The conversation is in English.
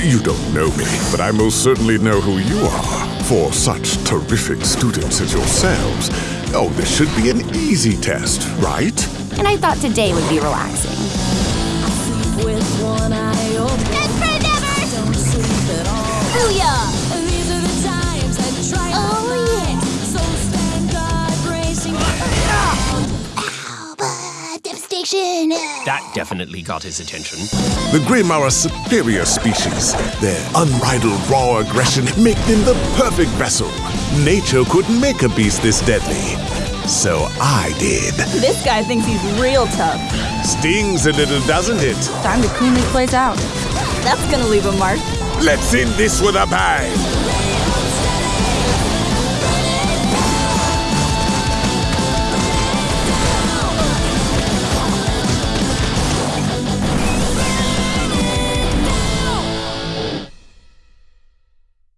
You don't know me, but I most certainly know who you are. For such terrific students as yourselves, oh, this should be an easy test, right? And I thought today would be relaxing. That definitely got his attention. The Grimm are a superior species. Their unbridled raw aggression make them the perfect vessel. Nature couldn't make a beast this deadly. So I did. This guy thinks he's real tough. Stings a little, doesn't it? Time to clean this place out. That's gonna leave a mark. Let's end this with a bang!